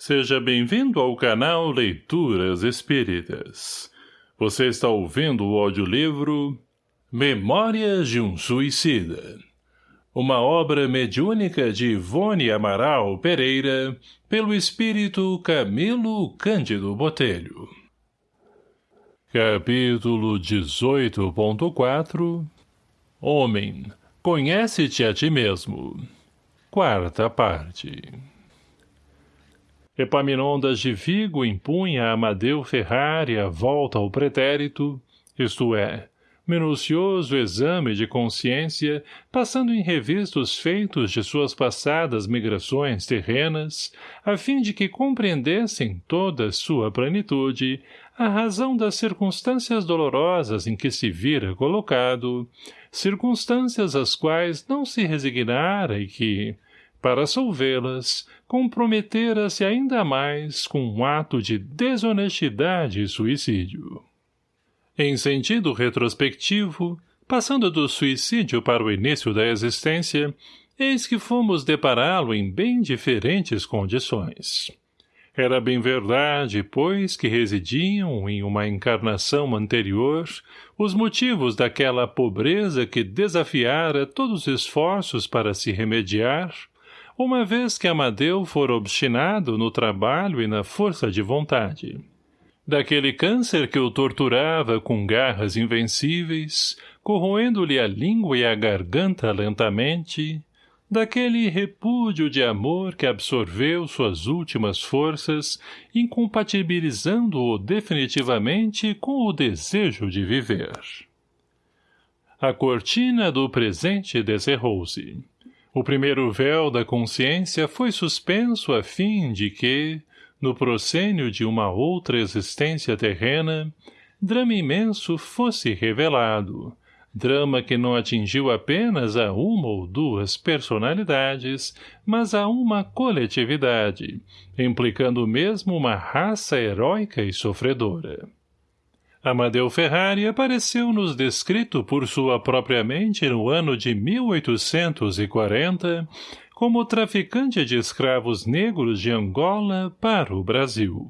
Seja bem-vindo ao canal Leituras Espíritas. Você está ouvindo o audiolivro Memórias de um Suicida. Uma obra mediúnica de Ivone Amaral Pereira, pelo espírito Camilo Cândido Botelho. Capítulo 18.4 Homem, conhece-te a ti mesmo. Quarta parte. Epaminondas de Vigo impunha a Amadeu Ferrari a volta ao pretérito, isto é, minucioso exame de consciência, passando em revista os feitos de suas passadas migrações terrenas, a fim de que compreendessem toda sua plenitude a razão das circunstâncias dolorosas em que se vira colocado, circunstâncias às quais não se resignara e que, para solvê-las, comprometera-se ainda mais com um ato de desonestidade e suicídio. Em sentido retrospectivo, passando do suicídio para o início da existência, eis que fomos depará-lo em bem diferentes condições. Era bem verdade, pois, que residiam, em uma encarnação anterior, os motivos daquela pobreza que desafiara todos os esforços para se remediar, uma vez que Amadeu fora obstinado no trabalho e na força de vontade. Daquele câncer que o torturava com garras invencíveis, corroendo-lhe a língua e a garganta lentamente, daquele repúdio de amor que absorveu suas últimas forças, incompatibilizando-o definitivamente com o desejo de viver. A cortina do presente descerrou-se. O primeiro véu da consciência foi suspenso a fim de que, no proscênio de uma outra existência terrena, drama imenso fosse revelado, drama que não atingiu apenas a uma ou duas personalidades, mas a uma coletividade, implicando mesmo uma raça heróica e sofredora. Amadeu Ferrari apareceu-nos descrito por sua própria mente no ano de 1840 como traficante de escravos negros de Angola para o Brasil.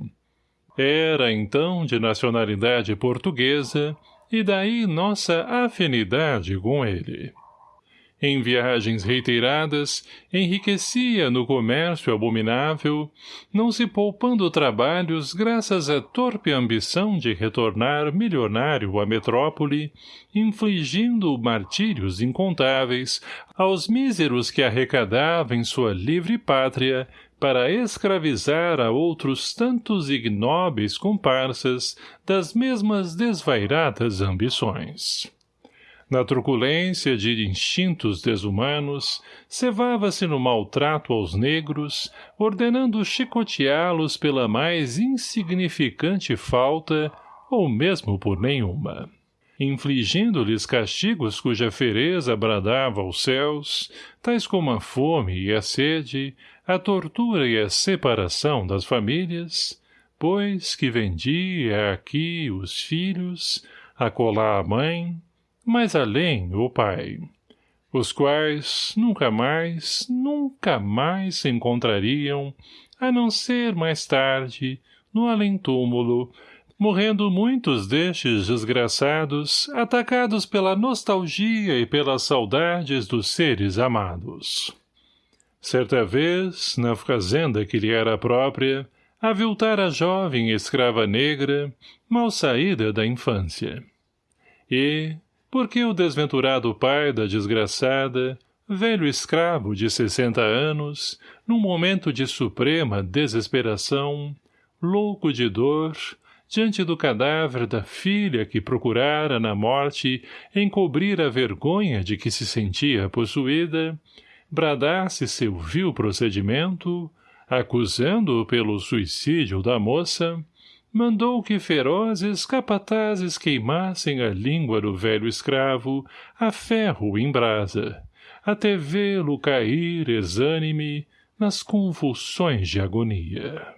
Era, então, de nacionalidade portuguesa, e daí nossa afinidade com ele. Em viagens reiteradas, enriquecia no comércio abominável, não se poupando trabalhos graças à torpe ambição de retornar milionário à metrópole, infligindo martírios incontáveis aos míseros que arrecadava em sua livre pátria para escravizar a outros tantos ignóbeis comparsas das mesmas desvairadas ambições. Na truculência de instintos desumanos, cevava-se no maltrato aos negros, ordenando chicoteá-los pela mais insignificante falta, ou mesmo por nenhuma. Infligindo-lhes castigos cuja fereza bradava aos céus, tais como a fome e a sede, a tortura e a separação das famílias, pois que vendia aqui os filhos, acolá a mãe, mais além o pai, os quais nunca mais, nunca mais se encontrariam, a não ser mais tarde, no além-túmulo, morrendo muitos destes desgraçados, atacados pela nostalgia e pelas saudades dos seres amados. Certa vez, na fazenda que lhe era própria, aviltara a jovem escrava negra, mal saída da infância. E, porque o desventurado pai da desgraçada, velho escravo de sessenta anos, num momento de suprema desesperação, louco de dor, diante do cadáver da filha que procurara na morte encobrir a vergonha de que se sentia possuída, bradasse seu vil procedimento, acusando-o pelo suicídio da moça, mandou que ferozes capatazes queimassem a língua do velho escravo a ferro em brasa, até vê-lo cair exânime nas convulsões de agonia.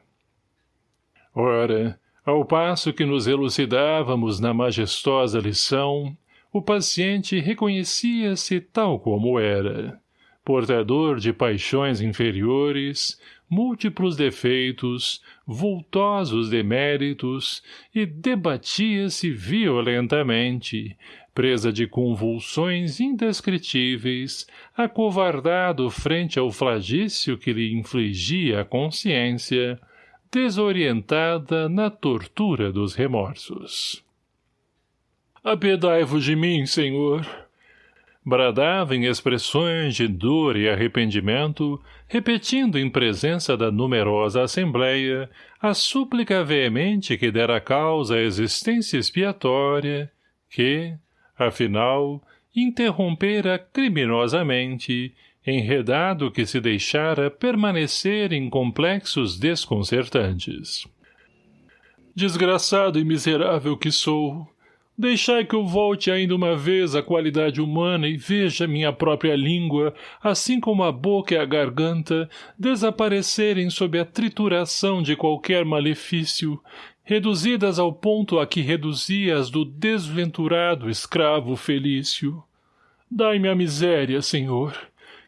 Ora, ao passo que nos elucidávamos na majestosa lição, o paciente reconhecia-se tal como era, portador de paixões inferiores, múltiplos defeitos, vultosos deméritos, e debatia-se violentamente, presa de convulsões indescritíveis, acovardado frente ao flagício que lhe infligia a consciência, desorientada na tortura dos remorsos. Apedai-vos de mim, Senhor! Bradava em expressões de dor e arrependimento, repetindo em presença da numerosa assembleia a súplica veemente que dera causa à existência expiatória, que, afinal, interrompera criminosamente, enredado que se deixara permanecer em complexos desconcertantes. Desgraçado e miserável que sou, Deixai que eu volte ainda uma vez à qualidade humana e veja minha própria língua, assim como a boca e a garganta, desaparecerem sob a trituração de qualquer malefício, reduzidas ao ponto a que reduzia as do desventurado escravo Felício. Dai-me a miséria, Senhor,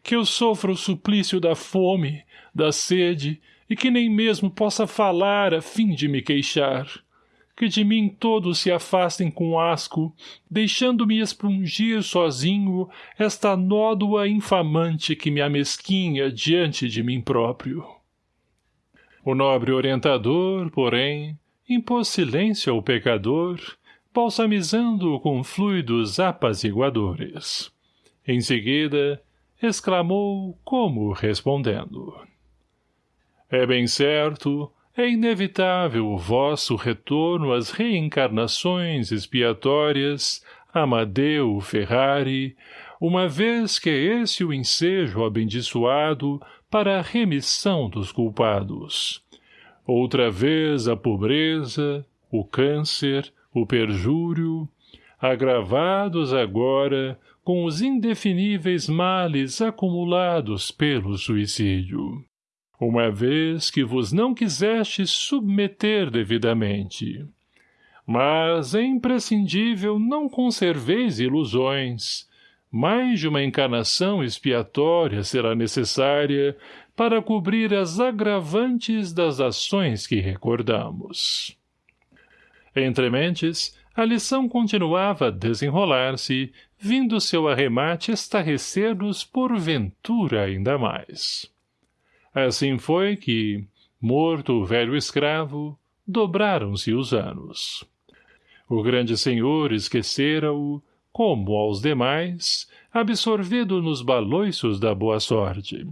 que eu sofra o suplício da fome, da sede, e que nem mesmo possa falar a fim de me queixar que de mim todos se afastem com asco, deixando-me expungir sozinho esta nódoa infamante que me amesquinha diante de mim próprio. O nobre orientador, porém, impôs silêncio ao pecador, balsamizando-o com fluidos apaziguadores. Em seguida, exclamou como respondendo. É bem certo, é inevitável o vosso retorno às reencarnações expiatórias, Amadeu Ferrari, uma vez que é esse o ensejo abençoado para a remissão dos culpados. Outra vez a pobreza, o câncer, o perjúrio, agravados agora com os indefiníveis males acumulados pelo suicídio uma vez que vos não quisestes submeter devidamente. Mas é imprescindível não conserveis ilusões. Mais de uma encarnação expiatória será necessária para cobrir as agravantes das ações que recordamos. Entre mentes, a lição continuava a desenrolar-se, vindo seu arremate estarrecer-nos porventura ainda mais. Assim foi que, morto o velho escravo, dobraram-se os anos. O grande senhor esquecera-o, como aos demais, absorvido nos baloiços da boa sorte.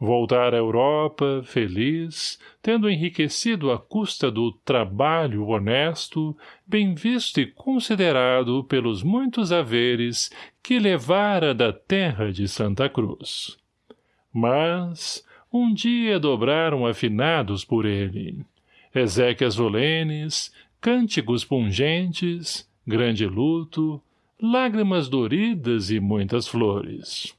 Voltara à Europa, feliz, tendo enriquecido à custa do trabalho honesto, bem visto e considerado pelos muitos haveres que levara da terra de Santa Cruz. Mas, um dia dobraram afinados por ele. Ezequias Olenes, cânticos pungentes, grande luto, lágrimas doridas e muitas flores.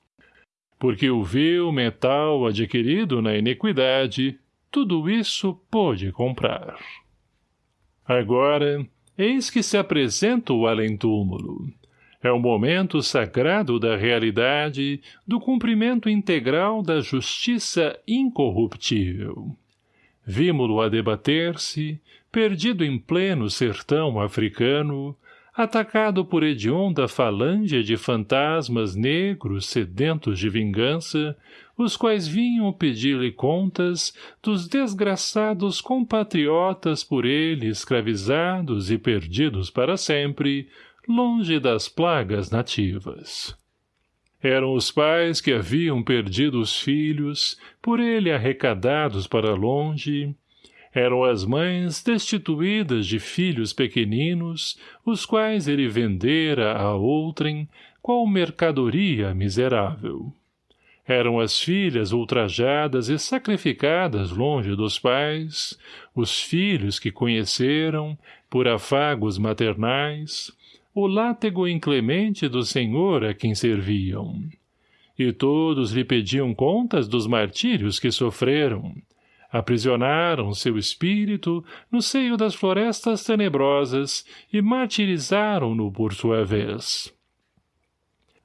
Porque o vil metal adquirido na iniquidade, tudo isso pôde comprar. Agora, eis que se apresenta o além-túmulo, é o momento sagrado da realidade, do cumprimento integral da justiça incorruptível. Vimo-lo a debater-se, perdido em pleno sertão africano, atacado por hedionda falange de fantasmas negros sedentos de vingança, os quais vinham pedir-lhe contas dos desgraçados compatriotas por ele escravizados e perdidos para sempre, longe das plagas nativas. Eram os pais que haviam perdido os filhos, por ele arrecadados para longe, eram as mães destituídas de filhos pequeninos, os quais ele vendera a outrem, qual mercadoria miserável. Eram as filhas ultrajadas e sacrificadas longe dos pais, os filhos que conheceram, por afagos maternais, o látego inclemente do Senhor a quem serviam. E todos lhe pediam contas dos martírios que sofreram. Aprisionaram seu espírito no seio das florestas tenebrosas e martirizaram-no por sua vez.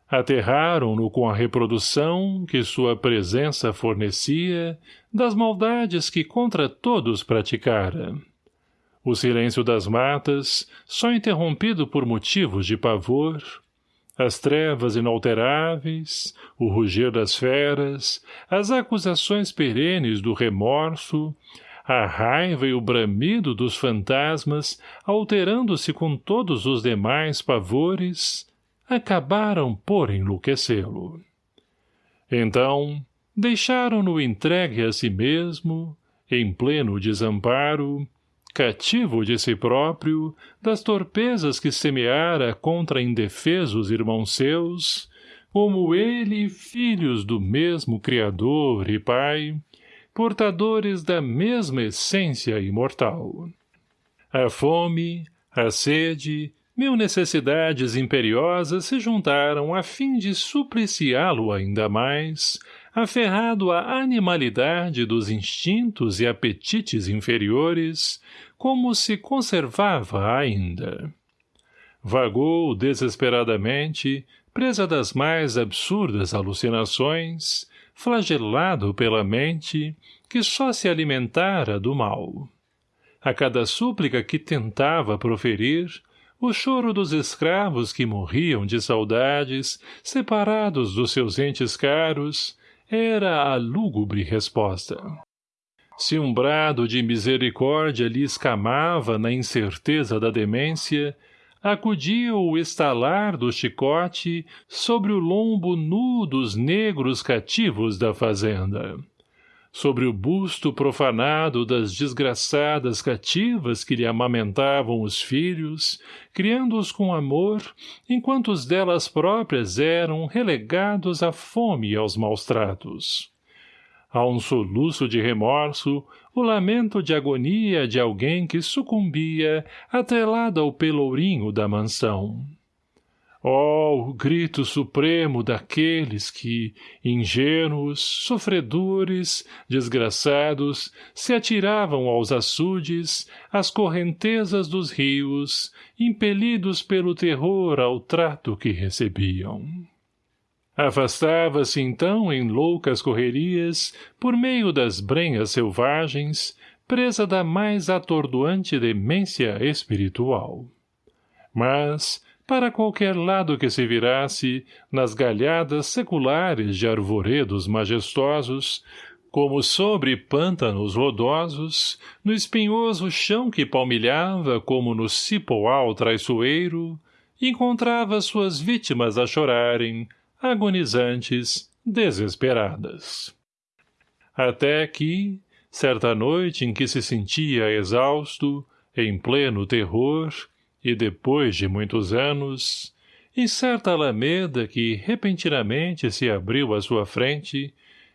Aterraram-no com a reprodução que sua presença fornecia das maldades que contra todos praticara. O silêncio das matas, só interrompido por motivos de pavor, as trevas inalteráveis, o rugir das feras, as acusações perenes do remorso, a raiva e o bramido dos fantasmas, alterando-se com todos os demais pavores, acabaram por enlouquecê-lo. Então, deixaram-no entregue a si mesmo, em pleno desamparo, cativo de si próprio, das torpezas que semeara contra indefesos irmãos seus, como ele filhos do mesmo Criador e Pai, portadores da mesma essência imortal. A fome, a sede, mil necessidades imperiosas se juntaram a fim de supliciá-lo ainda mais, aferrado à animalidade dos instintos e apetites inferiores, como se conservava ainda. Vagou desesperadamente, presa das mais absurdas alucinações, flagelado pela mente, que só se alimentara do mal. A cada súplica que tentava proferir, o choro dos escravos que morriam de saudades, separados dos seus entes caros, era a lúgubre resposta. Se um brado de misericórdia lhe escamava na incerteza da demência, acudia o estalar do chicote sobre o lombo nu dos negros cativos da fazenda sobre o busto profanado das desgraçadas cativas que lhe amamentavam os filhos, criando-os com amor, enquanto os delas próprias eram relegados à fome e aos maus tratos. A um soluço de remorso, o lamento de agonia de alguém que sucumbia atrelado ao pelourinho da mansão. Oh, o grito supremo daqueles que, ingênuos, sofredores, desgraçados, se atiravam aos açudes, às correntezas dos rios, impelidos pelo terror ao trato que recebiam. Afastava-se então em loucas correrias, por meio das brenhas selvagens, presa da mais atordoante demência espiritual. Mas, para qualquer lado que se virasse, nas galhadas seculares de arvoredos majestosos, como sobre pântanos rodosos, no espinhoso chão que palmilhava como no cipoal traiçoeiro, encontrava suas vítimas a chorarem, agonizantes, desesperadas. Até que, certa noite em que se sentia exausto, em pleno terror, e depois de muitos anos, em certa alameda que repentinamente se abriu à sua frente,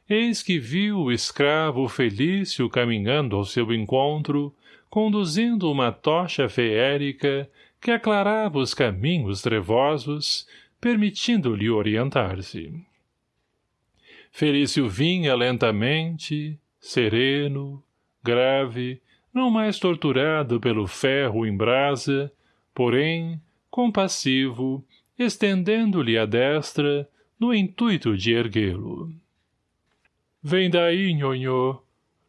eis que viu o escravo Felício caminhando ao seu encontro, conduzindo uma tocha feérica que aclarava os caminhos trevosos, permitindo-lhe orientar-se. Felício vinha lentamente, sereno, grave, não mais torturado pelo ferro em brasa, porém, compassivo, estendendo-lhe a destra, no intuito de erguê-lo. Vem daí, nhonhô.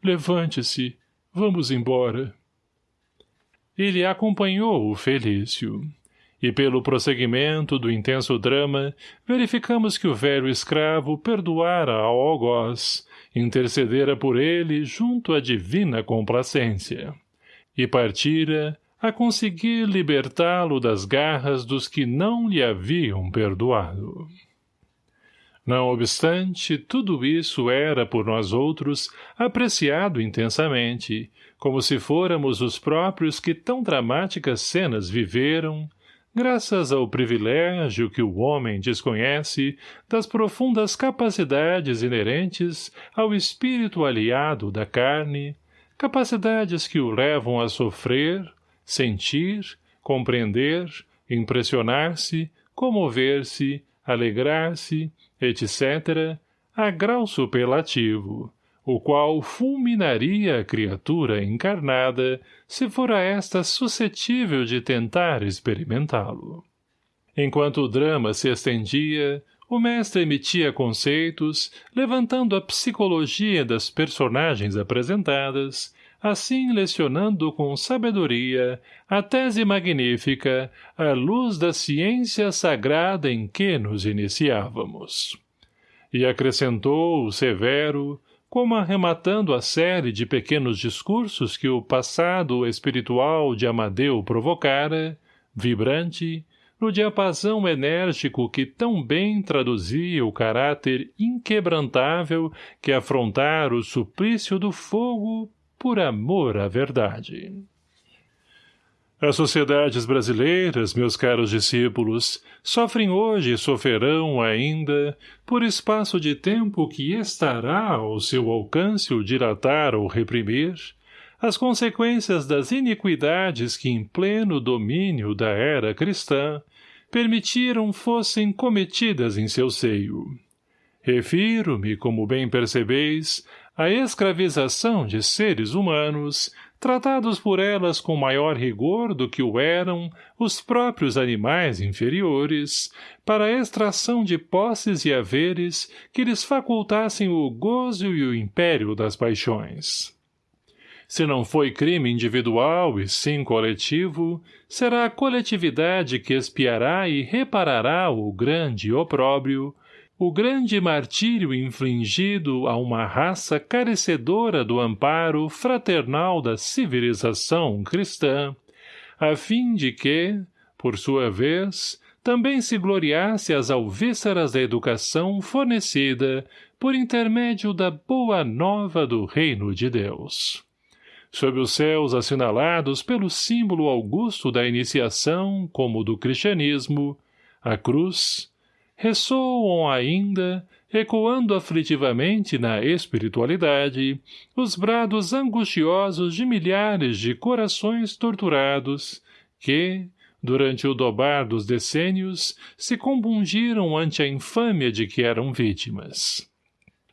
Levante-se. Vamos embora. Ele acompanhou o Felício. E pelo prosseguimento do intenso drama, verificamos que o velho escravo perdoara ao algoz, intercedera por ele junto à divina complacência. E partira, a conseguir libertá-lo das garras dos que não lhe haviam perdoado. Não obstante, tudo isso era por nós outros apreciado intensamente, como se fôramos os próprios que tão dramáticas cenas viveram, graças ao privilégio que o homem desconhece das profundas capacidades inerentes ao espírito aliado da carne, capacidades que o levam a sofrer, sentir, compreender, impressionar-se, comover-se, alegrar-se, etc., a grau superlativo, o qual fulminaria a criatura encarnada se fora esta suscetível de tentar experimentá-lo. Enquanto o drama se estendia, o mestre emitia conceitos, levantando a psicologia das personagens apresentadas, assim lecionando com sabedoria a tese magnífica à luz da ciência sagrada em que nos iniciávamos. E acrescentou, severo, como arrematando a série de pequenos discursos que o passado espiritual de Amadeu provocara, vibrante, no diapasão enérgico que tão bem traduzia o caráter inquebrantável que afrontara o suplício do fogo por amor à verdade. As sociedades brasileiras, meus caros discípulos, sofrem hoje e sofrerão ainda, por espaço de tempo que estará ao seu alcance o dilatar ou reprimir, as consequências das iniquidades que em pleno domínio da era cristã permitiram fossem cometidas em seu seio. Refiro-me, como bem percebeis, à escravização de seres humanos, tratados por elas com maior rigor do que o eram os próprios animais inferiores, para a extração de posses e haveres que lhes facultassem o gozo e o império das paixões. Se não foi crime individual e sim coletivo, será a coletividade que espiará e reparará o grande opróbrio, o grande martírio infligido a uma raça carecedora do amparo fraternal da civilização cristã, a fim de que, por sua vez, também se gloriasse as alvíceras da educação fornecida por intermédio da boa nova do reino de Deus. Sob os céus assinalados pelo símbolo augusto da iniciação como do cristianismo, a cruz, ressoam ainda, ecoando aflitivamente na espiritualidade, os brados angustiosos de milhares de corações torturados, que, durante o dobar dos decênios, se compungiram ante a infâmia de que eram vítimas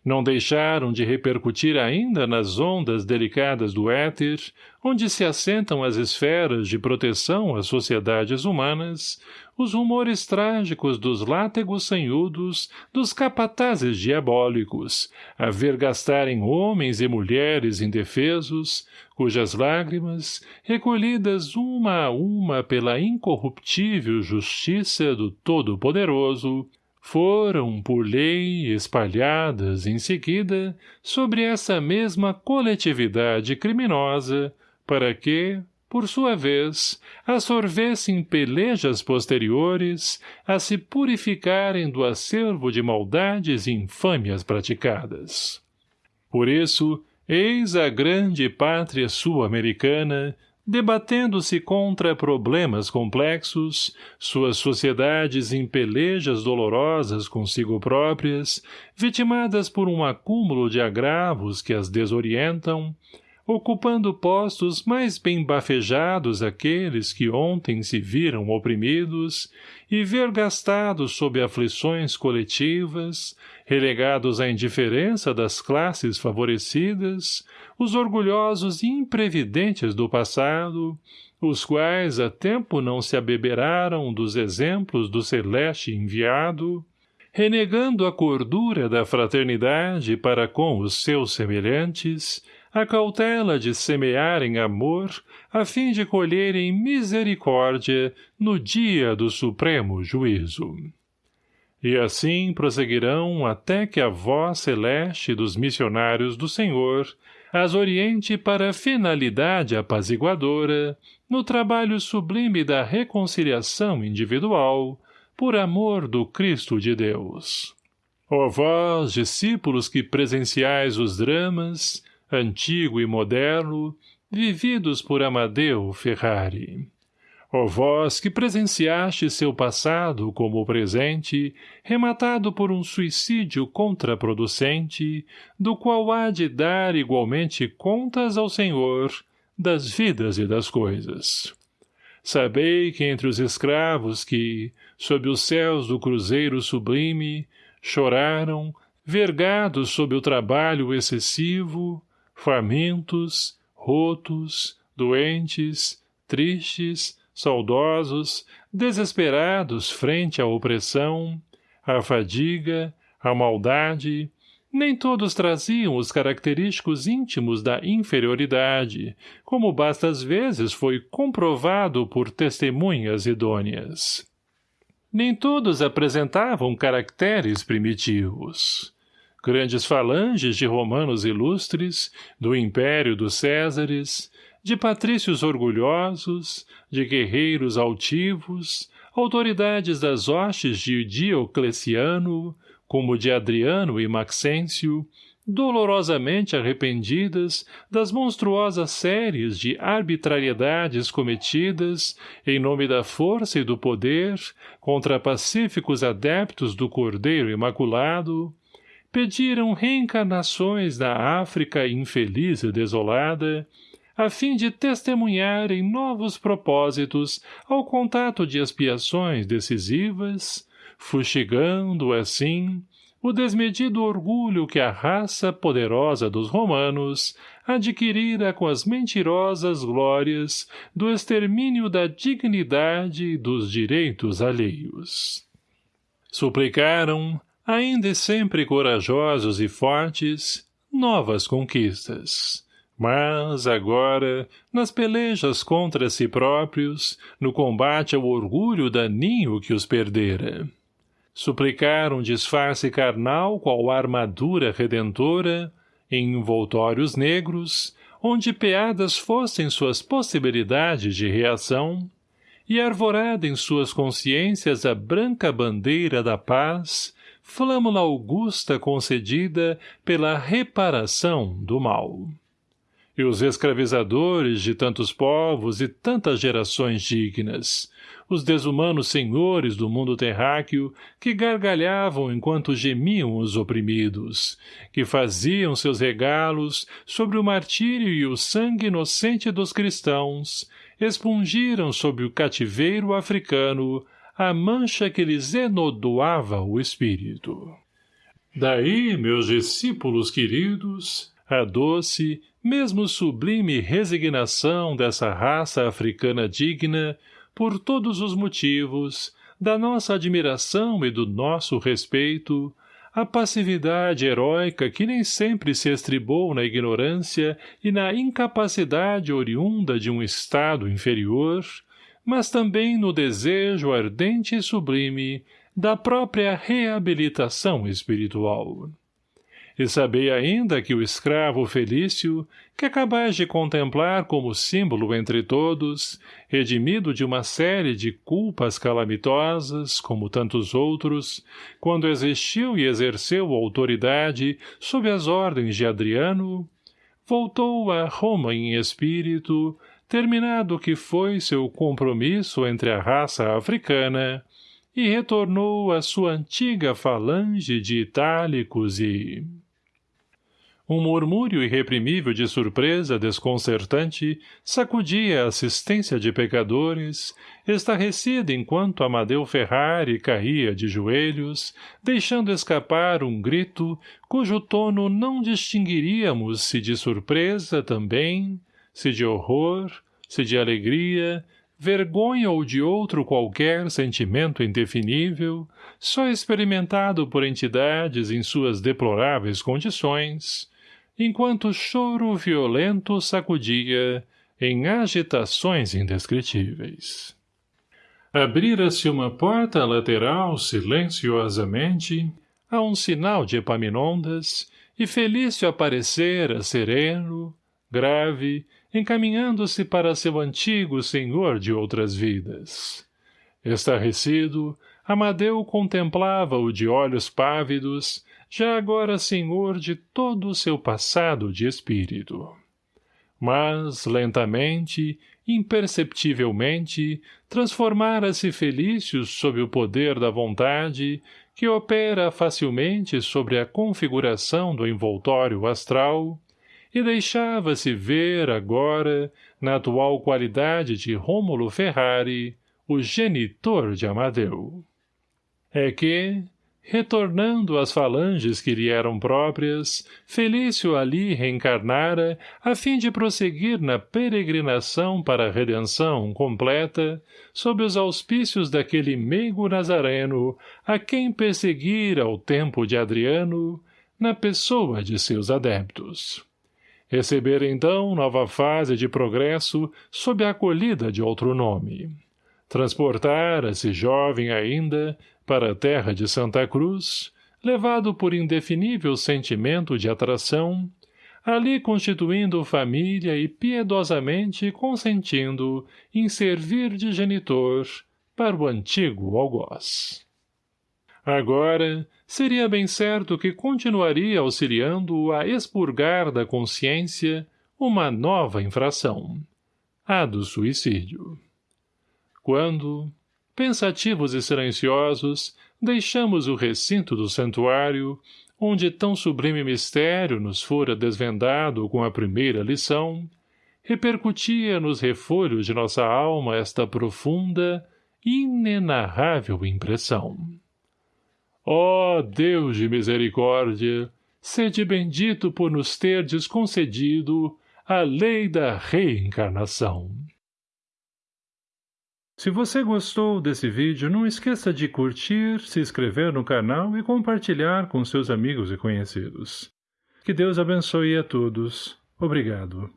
não deixaram de repercutir ainda nas ondas delicadas do éter, onde se assentam as esferas de proteção às sociedades humanas, os rumores trágicos dos látegos sanhudos, dos capatazes diabólicos, a ver gastarem homens e mulheres indefesos, cujas lágrimas, recolhidas uma a uma pela incorruptível justiça do Todo-Poderoso, foram, por lei, espalhadas, em seguida, sobre essa mesma coletividade criminosa, para que, por sua vez, absorvessem pelejas posteriores a se purificarem do acervo de maldades e infâmias praticadas. Por isso, eis a grande pátria sul-americana, debatendo-se contra problemas complexos, suas sociedades em pelejas dolorosas consigo próprias, vitimadas por um acúmulo de agravos que as desorientam, ocupando postos mais bem bafejados aqueles que ontem se viram oprimidos e vergastados sob aflições coletivas, relegados à indiferença das classes favorecidas, os orgulhosos e imprevidentes do passado, os quais a tempo não se abeberaram dos exemplos do celeste enviado, renegando a cordura da fraternidade para com os seus semelhantes, a cautela de semearem amor, a fim de colherem misericórdia no dia do supremo juízo. E assim prosseguirão até que a voz celeste dos missionários do Senhor as oriente para a finalidade apaziguadora, no trabalho sublime da reconciliação individual, por amor do Cristo de Deus. Ó vós, discípulos que presenciais os dramas, antigo e moderno, vividos por Amadeu Ferrari. Ó vós que presenciaste seu passado como presente, rematado por um suicídio contraproducente, do qual há de dar igualmente contas ao Senhor das vidas e das coisas. Sabei que entre os escravos que, sob os céus do cruzeiro sublime, choraram, vergados sob o trabalho excessivo, famintos, rotos, doentes, tristes, saudosos, desesperados frente à opressão, a fadiga, a maldade, nem todos traziam os característicos íntimos da inferioridade, como bastas vezes foi comprovado por testemunhas idôneas. Nem todos apresentavam caracteres primitivos. Grandes falanges de romanos ilustres, do império dos Césares, de patrícios orgulhosos, de guerreiros altivos, autoridades das hostes de Diocleciano, como de Adriano e Maxêncio, dolorosamente arrependidas das monstruosas séries de arbitrariedades cometidas em nome da força e do poder contra pacíficos adeptos do Cordeiro Imaculado, pediram reencarnações na África infeliz e desolada, a fim de testemunharem novos propósitos ao contato de expiações decisivas, fustigando, assim, o desmedido orgulho que a raça poderosa dos romanos adquirira com as mentirosas glórias do extermínio da dignidade e dos direitos alheios. Suplicaram, ainda e sempre corajosos e fortes, novas conquistas. Mas, agora, nas pelejas contra si próprios, no combate ao orgulho daninho que os perdera, suplicar um disfarce carnal qual armadura redentora, em envoltórios negros, onde peadas fossem suas possibilidades de reação, e arvorada em suas consciências a branca bandeira da paz, flâmula augusta concedida pela reparação do mal. E os escravizadores de tantos povos e tantas gerações dignas, os desumanos senhores do mundo terráqueo que gargalhavam enquanto gemiam os oprimidos, que faziam seus regalos sobre o martírio e o sangue inocente dos cristãos, expungiram sob o cativeiro africano a mancha que lhes enodoava o espírito. Daí, meus discípulos queridos, a doce, mesmo sublime resignação dessa raça africana digna por todos os motivos, da nossa admiração e do nosso respeito, a passividade heróica que nem sempre se estribou na ignorância e na incapacidade oriunda de um estado inferior, mas também no desejo ardente e sublime da própria reabilitação espiritual. E sabei ainda que o escravo Felício, que acabais de contemplar como símbolo entre todos, redimido de uma série de culpas calamitosas, como tantos outros, quando existiu e exerceu autoridade sob as ordens de Adriano, voltou a Roma em espírito, terminado que foi seu compromisso entre a raça africana, e retornou à sua antiga falange de itálicos e um murmúrio irreprimível de surpresa desconcertante sacudia a assistência de pecadores, estarrecida enquanto Amadeu Ferrari caía de joelhos, deixando escapar um grito cujo tono não distinguiríamos se de surpresa também, se de horror, se de alegria, vergonha ou de outro qualquer sentimento indefinível, só experimentado por entidades em suas deploráveis condições, enquanto choro violento sacudia em agitações indescritíveis. Abrira-se uma porta lateral silenciosamente, a um sinal de Epaminondas, e Felício aparecera sereno, grave, encaminhando-se para seu antigo senhor de outras vidas. Estarrecido, Amadeu contemplava-o de olhos pávidos, já agora senhor de todo o seu passado de espírito. Mas, lentamente, imperceptivelmente, transformara-se Felício sob o poder da vontade, que opera facilmente sobre a configuração do envoltório astral, e deixava-se ver agora, na atual qualidade de Rômulo Ferrari, o genitor de Amadeu. É que, retornando às falanges que lhe eram próprias, Felício ali reencarnara, a fim de prosseguir na peregrinação para a redenção completa, sob os auspícios daquele meigo nazareno, a quem perseguira ao tempo de Adriano, na pessoa de seus adeptos. Receber então nova fase de progresso sob a acolhida de outro nome. Transportara-se jovem ainda, para a terra de Santa Cruz, levado por indefinível sentimento de atração, ali constituindo família e piedosamente consentindo em servir de genitor para o antigo algoz. Agora, seria bem certo que continuaria auxiliando-o a expurgar da consciência uma nova infração, a do suicídio. Quando, pensativos e silenciosos, deixamos o recinto do santuário, onde tão sublime mistério nos fora desvendado com a primeira lição, repercutia nos refolhos de nossa alma esta profunda, inenarrável impressão. Ó oh, Deus de misericórdia, sede bendito por nos terdes concedido a lei da reencarnação. Se você gostou desse vídeo, não esqueça de curtir, se inscrever no canal e compartilhar com seus amigos e conhecidos. Que Deus abençoe a todos. Obrigado.